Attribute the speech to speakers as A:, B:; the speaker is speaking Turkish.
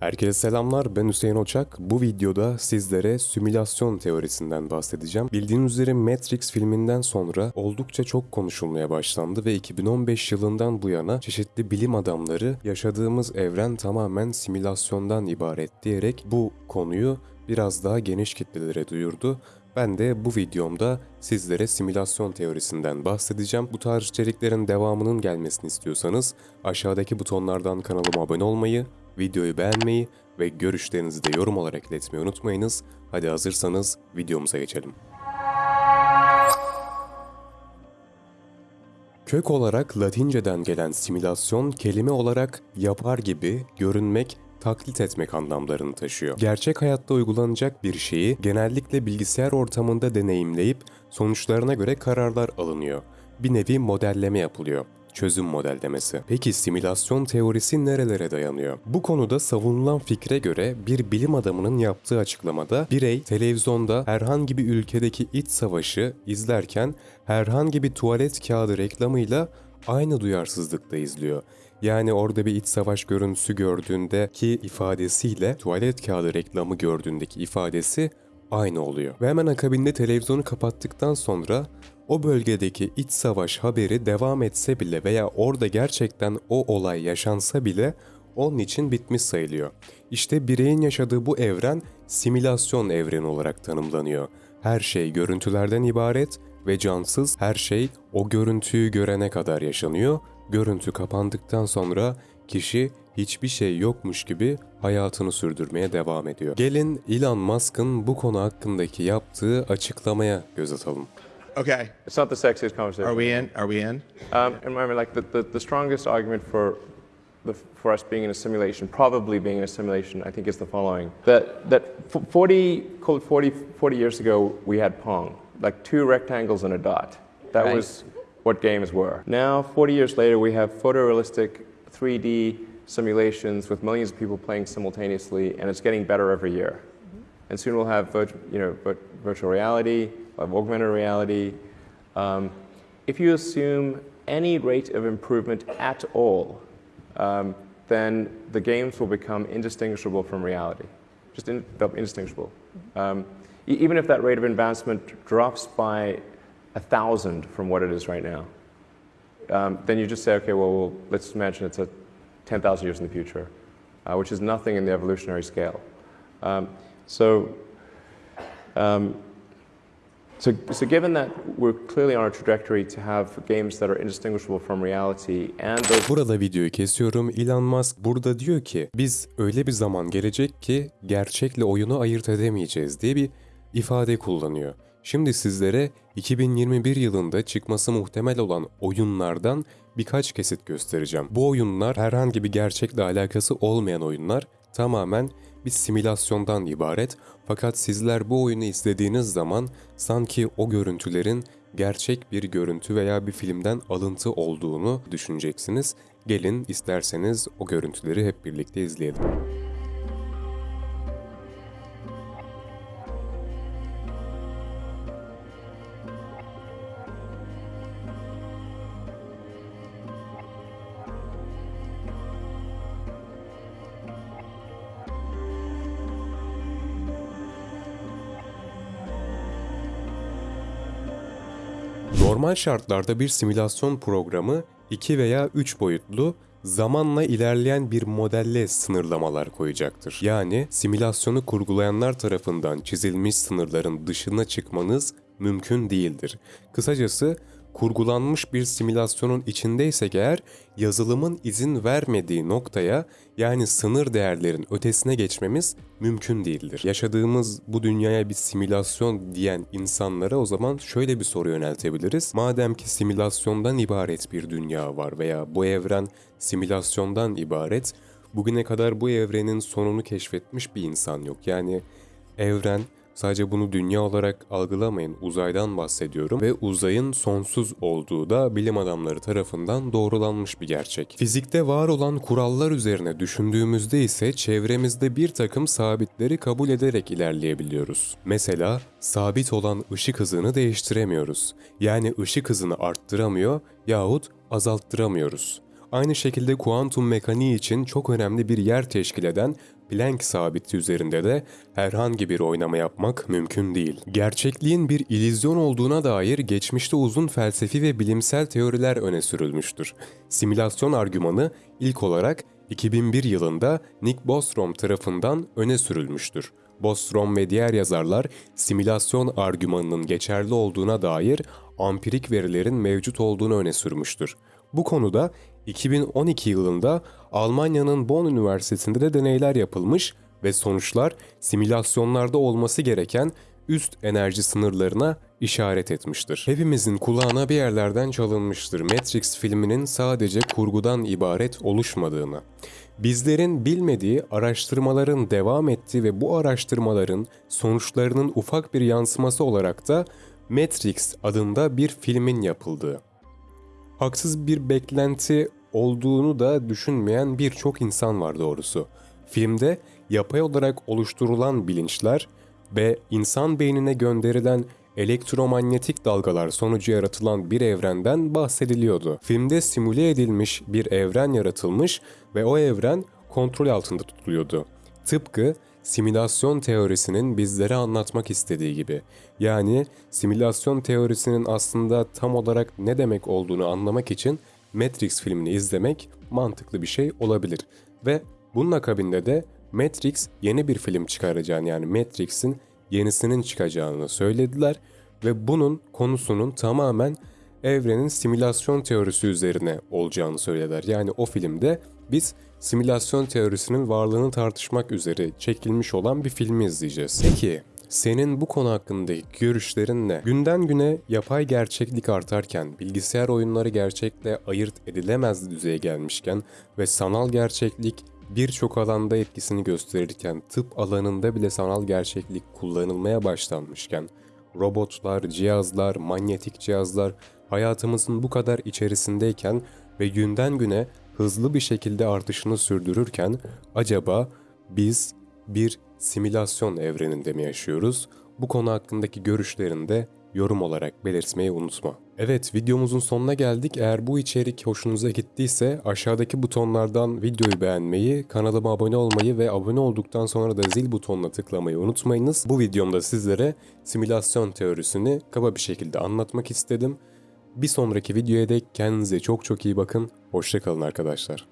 A: Herkese selamlar ben Hüseyin Oçak. Bu videoda sizlere simülasyon teorisinden bahsedeceğim. Bildiğiniz üzere Matrix filminden sonra oldukça çok konuşulmaya başlandı ve 2015 yılından bu yana çeşitli bilim adamları yaşadığımız evren tamamen simülasyondan ibaret diyerek bu konuyu biraz daha geniş kitlelere duyurdu. Ben de bu videomda sizlere simülasyon teorisinden bahsedeceğim. Bu tarz içeriklerin devamının gelmesini istiyorsanız aşağıdaki butonlardan kanalıma abone olmayı, videoyu beğenmeyi ve görüşlerinizi de yorum olarak iletmeyi unutmayınız. Hadi hazırsanız videomuza geçelim. Kök olarak Latinceden gelen simülasyon kelime olarak yapar gibi, görünmek, taklit etmek anlamlarını taşıyor. Gerçek hayatta uygulanacak bir şeyi genellikle bilgisayar ortamında deneyimleyip sonuçlarına göre kararlar alınıyor. Bir nevi modelleme yapılıyor çözüm modellemesi. Peki simülasyon teorisi nerelere dayanıyor? Bu konuda savunulan fikre göre bir bilim adamının yaptığı açıklamada birey televizyonda herhangi bir ülkedeki iç savaşı izlerken herhangi bir tuvalet kağıdı reklamıyla aynı duyarsızlıkta izliyor. Yani orada bir iç savaş görüntüsü gördüğündeki ifadesiyle tuvalet kağıdı reklamı gördüğündeki ifadesi aynı oluyor. Ve hemen akabinde televizyonu kapattıktan sonra o bölgedeki iç savaş haberi devam etse bile veya orada gerçekten o olay yaşansa bile onun için bitmiş sayılıyor. İşte bireyin yaşadığı bu evren simülasyon evreni olarak tanımlanıyor. Her şey görüntülerden ibaret ve cansız her şey o görüntüyü görene kadar yaşanıyor. Görüntü kapandıktan sonra kişi hiçbir şey yokmuş gibi hayatını sürdürmeye devam ediyor. Gelin Elon Musk'ın bu konu hakkındaki yaptığı açıklamaya göz atalım.
B: Okay.
C: It's not the sexiest conversation.
B: Are we in? Are we in?
C: Um, and remember, like the, the, the strongest argument for the, for us being in a simulation, probably being in a simulation, I think is the following: that that 40, called it 40, 40 years ago, we had Pong, like two rectangles and a dot. That
D: Right.
C: was what games were. Now, 40 years later, we have photorealistic 3D simulations with millions of people playing simultaneously, and it's getting better every year. And soon we'll have you know, virtual reality, we'll augmented reality. Um, if you assume any rate of improvement at all, um, then the games will become indistinguishable from reality. Just in, indistinguishable. Um, e- even if that rate of advancement drops by a thousand from what it is right now, um, then you just say, okay, well, well let's imagine it's a 10,000 years in the future, uh, which is nothing in the evolutionary scale. Um, so, um, so, so given that we're clearly on a trajectory to have games that are indistinguishable from reality and those
A: Burada videoyu kesiyorum. Elon Musk burada diyor ki biz öyle bir zaman gelecek ki gerçekle oyunu ayırt edemeyeceğiz diye bir ifade kullanıyor. Şimdi sizlere 2021 yılında çıkması muhtemel olan oyunlardan birkaç kesit göstereceğim. Bu oyunlar herhangi bir gerçekle alakası olmayan oyunlar tamamen bir simülasyondan ibaret. Fakat sizler bu oyunu izlediğiniz zaman sanki o görüntülerin gerçek bir görüntü veya bir filmden alıntı olduğunu düşüneceksiniz. Gelin isterseniz o görüntüleri hep birlikte izleyelim. Normal şartlarda bir simülasyon programı 2 veya 3 boyutlu zamanla ilerleyen bir modelle sınırlamalar koyacaktır. Yani simülasyonu kurgulayanlar tarafından çizilmiş sınırların dışına çıkmanız mümkün değildir. Kısacası kurgulanmış bir simülasyonun içindeysek eğer yazılımın izin vermediği noktaya yani sınır değerlerin ötesine geçmemiz mümkün değildir. Yaşadığımız bu dünyaya bir simülasyon diyen insanlara o zaman şöyle bir soru yöneltebiliriz. Madem ki simülasyondan ibaret bir dünya var veya bu evren simülasyondan ibaret, bugüne kadar bu evrenin sonunu keşfetmiş bir insan yok. Yani evren Sadece bunu dünya olarak algılamayın, uzaydan bahsediyorum ve uzayın sonsuz olduğu da bilim adamları tarafından doğrulanmış bir gerçek. Fizikte var olan kurallar üzerine düşündüğümüzde ise çevremizde bir takım sabitleri kabul ederek ilerleyebiliyoruz. Mesela sabit olan ışık hızını değiştiremiyoruz. Yani ışık hızını arttıramıyor yahut azalttıramıyoruz. Aynı şekilde kuantum mekaniği için çok önemli bir yer teşkil eden Planck sabiti üzerinde de herhangi bir oynama yapmak mümkün değil. Gerçekliğin bir ilizyon olduğuna dair geçmişte uzun felsefi ve bilimsel teoriler öne sürülmüştür. Simülasyon argümanı ilk olarak 2001 yılında Nick Bostrom tarafından öne sürülmüştür. Bostrom ve diğer yazarlar simülasyon argümanının geçerli olduğuna dair ampirik verilerin mevcut olduğunu öne sürmüştür. Bu konuda 2012 yılında Almanya'nın Bonn Üniversitesi'nde de deneyler yapılmış ve sonuçlar simülasyonlarda olması gereken üst enerji sınırlarına işaret etmiştir. Hepimizin kulağına bir yerlerden çalınmıştır Matrix filminin sadece kurgudan ibaret oluşmadığını. Bizlerin bilmediği araştırmaların devam ettiği ve bu araştırmaların sonuçlarının ufak bir yansıması olarak da Matrix adında bir filmin yapıldığı. Haksız bir beklenti olduğunu da düşünmeyen birçok insan var doğrusu. Filmde yapay olarak oluşturulan bilinçler ve insan beynine gönderilen elektromanyetik dalgalar sonucu yaratılan bir evrenden bahsediliyordu. Filmde simüle edilmiş bir evren yaratılmış ve o evren kontrol altında tutuluyordu. Tıpkı simülasyon teorisinin bizlere anlatmak istediği gibi. Yani simülasyon teorisinin aslında tam olarak ne demek olduğunu anlamak için Matrix filmini izlemek mantıklı bir şey olabilir. Ve bunun akabinde de Matrix yeni bir film çıkaracağını yani Matrix'in yenisinin çıkacağını söylediler ve bunun konusunun tamamen evrenin simülasyon teorisi üzerine olacağını söylediler. Yani o filmde biz simülasyon teorisinin varlığını tartışmak üzere çekilmiş olan bir filmi izleyeceğiz. Peki senin bu konu hakkındaki görüşlerin ne? Günden güne yapay gerçeklik artarken, bilgisayar oyunları gerçekle ayırt edilemez düzeye gelmişken ve sanal gerçeklik birçok alanda etkisini gösterirken, tıp alanında bile sanal gerçeklik kullanılmaya başlanmışken, robotlar, cihazlar, manyetik cihazlar hayatımızın bu kadar içerisindeyken ve günden güne hızlı bir şekilde artışını sürdürürken acaba biz bir simülasyon evreninde mi yaşıyoruz? Bu konu hakkındaki görüşlerini de yorum olarak belirtmeyi unutma. Evet videomuzun sonuna geldik. Eğer bu içerik hoşunuza gittiyse aşağıdaki butonlardan videoyu beğenmeyi, kanalıma abone olmayı ve abone olduktan sonra da zil butonuna tıklamayı unutmayınız. Bu videomda sizlere simülasyon teorisini kaba bir şekilde anlatmak istedim. Bir sonraki videoya dek kendinize çok çok iyi bakın. Hoşçakalın arkadaşlar.